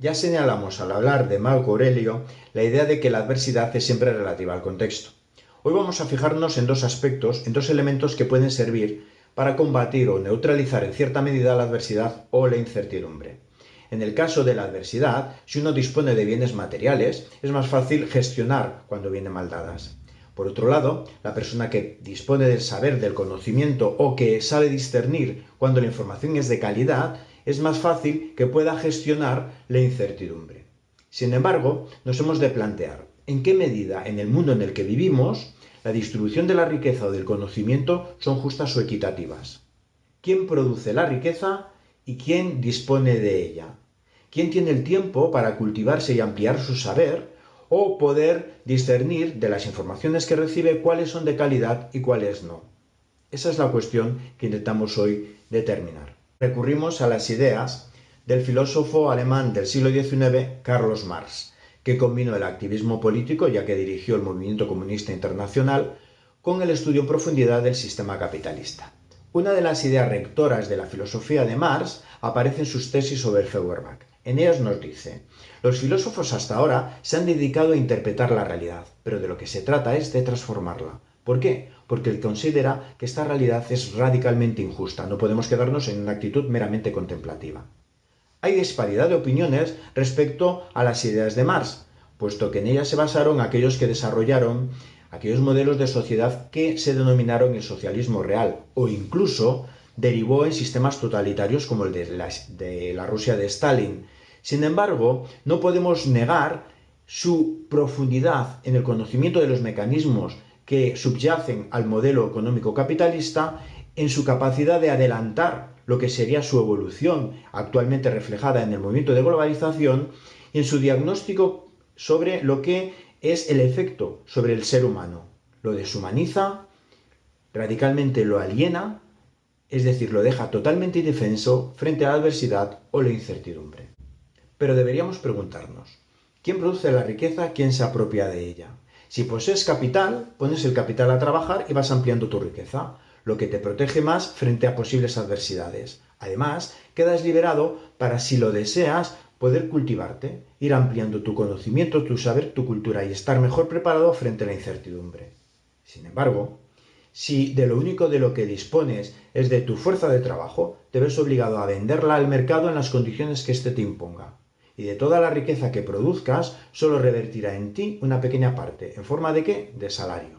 Ya señalamos al hablar de Marco Aurelio la idea de que la adversidad es siempre relativa al contexto. Hoy vamos a fijarnos en dos aspectos, en dos elementos que pueden servir para combatir o neutralizar en cierta medida la adversidad o la incertidumbre. En el caso de la adversidad, si uno dispone de bienes materiales, es más fácil gestionar cuando vienen mal dadas. Por otro lado, la persona que dispone del saber, del conocimiento o que sabe discernir cuando la información es de calidad, es más fácil que pueda gestionar la incertidumbre. Sin embargo, nos hemos de plantear en qué medida en el mundo en el que vivimos la distribución de la riqueza o del conocimiento son justas o equitativas. ¿Quién produce la riqueza y quién dispone de ella? ¿Quién tiene el tiempo para cultivarse y ampliar su saber o poder discernir de las informaciones que recibe cuáles son de calidad y cuáles no? Esa es la cuestión que intentamos hoy determinar recurrimos a las ideas del filósofo alemán del siglo XIX, Carlos Marx, que combinó el activismo político, ya que dirigió el movimiento comunista internacional, con el estudio en profundidad del sistema capitalista. Una de las ideas rectoras de la filosofía de Marx aparece en sus tesis sobre Feuerbach. En ellas nos dice, los filósofos hasta ahora se han dedicado a interpretar la realidad, pero de lo que se trata es de transformarla. ¿Por qué? Porque él considera que esta realidad es radicalmente injusta, no podemos quedarnos en una actitud meramente contemplativa. Hay disparidad de opiniones respecto a las ideas de Marx, puesto que en ellas se basaron aquellos que desarrollaron aquellos modelos de sociedad que se denominaron el socialismo real, o incluso derivó en sistemas totalitarios como el de la, de la Rusia de Stalin. Sin embargo, no podemos negar su profundidad en el conocimiento de los mecanismos que subyacen al modelo económico capitalista en su capacidad de adelantar lo que sería su evolución actualmente reflejada en el movimiento de globalización y en su diagnóstico sobre lo que es el efecto sobre el ser humano. Lo deshumaniza, radicalmente lo aliena, es decir, lo deja totalmente indefenso frente a la adversidad o la incertidumbre. Pero deberíamos preguntarnos, ¿quién produce la riqueza? ¿Quién se apropia de ella? Si posees capital, pones el capital a trabajar y vas ampliando tu riqueza, lo que te protege más frente a posibles adversidades. Además, quedas liberado para, si lo deseas, poder cultivarte, ir ampliando tu conocimiento, tu saber, tu cultura y estar mejor preparado frente a la incertidumbre. Sin embargo, si de lo único de lo que dispones es de tu fuerza de trabajo, te ves obligado a venderla al mercado en las condiciones que éste te imponga y de toda la riqueza que produzcas, solo revertirá en ti una pequeña parte. ¿En forma de qué? De salario.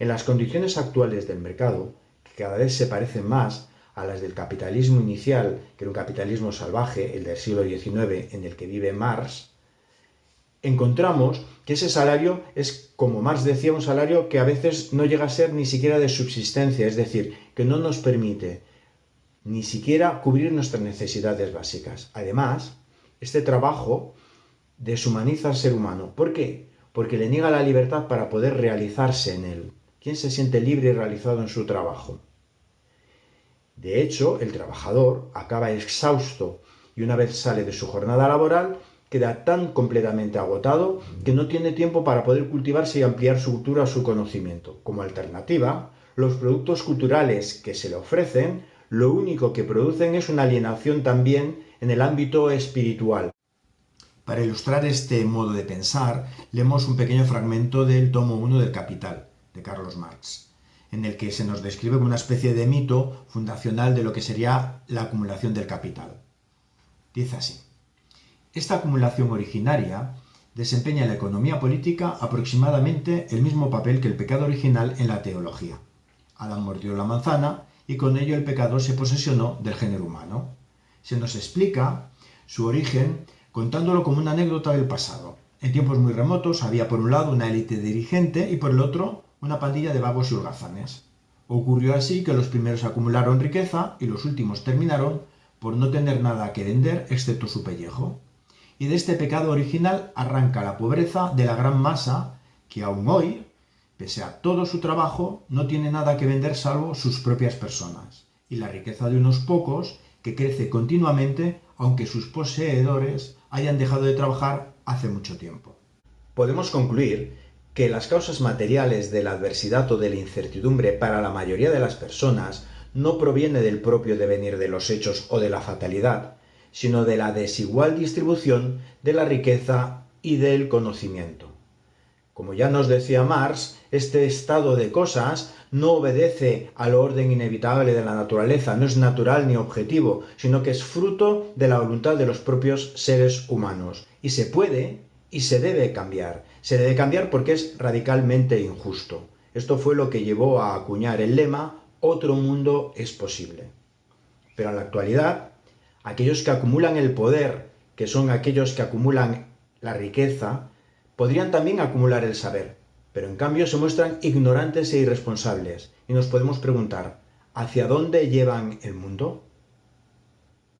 En las condiciones actuales del mercado, que cada vez se parecen más a las del capitalismo inicial, que era un capitalismo salvaje, el del siglo XIX, en el que vive Marx, encontramos que ese salario es, como Marx decía, un salario que a veces no llega a ser ni siquiera de subsistencia, es decir, que no nos permite ni siquiera cubrir nuestras necesidades básicas. Además, este trabajo deshumaniza al ser humano. ¿Por qué? Porque le niega la libertad para poder realizarse en él. ¿Quién se siente libre y realizado en su trabajo? De hecho, el trabajador acaba exhausto y una vez sale de su jornada laboral, queda tan completamente agotado que no tiene tiempo para poder cultivarse y ampliar su cultura o su conocimiento. Como alternativa, los productos culturales que se le ofrecen, lo único que producen es una alienación también en el ámbito espiritual. Para ilustrar este modo de pensar, leemos un pequeño fragmento del tomo 1 del Capital, de Carlos Marx, en el que se nos describe una especie de mito fundacional de lo que sería la acumulación del capital. Dice así, esta acumulación originaria desempeña en la economía política aproximadamente el mismo papel que el pecado original en la teología. Adán mordió la manzana y con ello el pecado se posesionó del género humano se nos explica su origen contándolo como una anécdota del pasado. En tiempos muy remotos había por un lado una élite dirigente y por el otro una pandilla de vagos y holgazanes. Ocurrió así que los primeros acumularon riqueza y los últimos terminaron por no tener nada que vender excepto su pellejo. Y de este pecado original arranca la pobreza de la gran masa que aún hoy, pese a todo su trabajo, no tiene nada que vender salvo sus propias personas. Y la riqueza de unos pocos que crece continuamente aunque sus poseedores hayan dejado de trabajar hace mucho tiempo. Podemos concluir que las causas materiales de la adversidad o de la incertidumbre para la mayoría de las personas no proviene del propio devenir de los hechos o de la fatalidad, sino de la desigual distribución de la riqueza y del conocimiento. Como ya nos decía Marx, este estado de cosas no obedece al orden inevitable de la naturaleza, no es natural ni objetivo, sino que es fruto de la voluntad de los propios seres humanos. Y se puede y se debe cambiar. Se debe cambiar porque es radicalmente injusto. Esto fue lo que llevó a acuñar el lema Otro mundo es posible. Pero en la actualidad, aquellos que acumulan el poder, que son aquellos que acumulan la riqueza, podrían también acumular el saber, pero en cambio se muestran ignorantes e irresponsables, y nos podemos preguntar, ¿hacia dónde llevan el mundo?